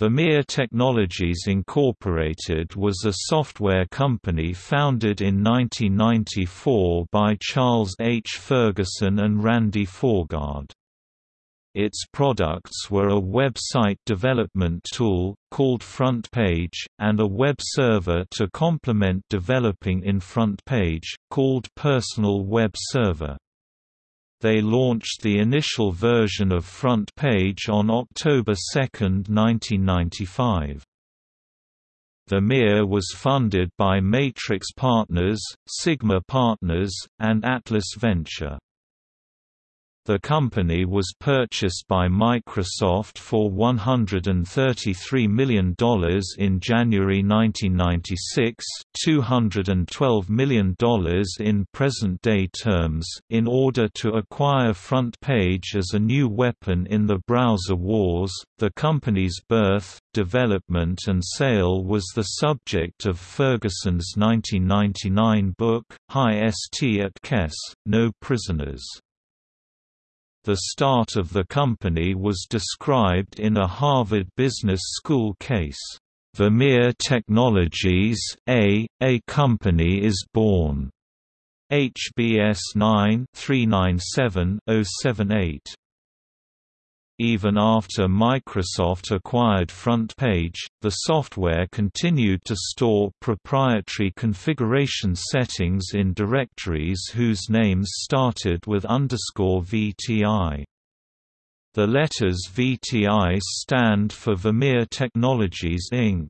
Vermeer Technologies Incorporated was a software company founded in 1994 by Charles H. Ferguson and Randy Forgaard. Its products were a website development tool, called FrontPage, and a web server to complement developing in FrontPage, called Personal Web Server. They launched the initial version of FrontPage on October 2, 1995. Vermeer was funded by Matrix Partners, Sigma Partners, and Atlas Venture. The company was purchased by Microsoft for $133 million in January 1996 $212 million in present-day terms, in order to acquire FrontPage as a new weapon in the browser wars. The company's birth, development and sale was the subject of Ferguson's 1999 book, High St at Kess, No Prisoners. The start of the company was described in a Harvard Business School case, "'Vermeer Technologies, A, A Company is Born' HBS 9-397-078 even after Microsoft acquired FrontPage, the software continued to store proprietary configuration settings in directories whose names started with VTI. The letters VTI stand for Vermeer Technologies Inc.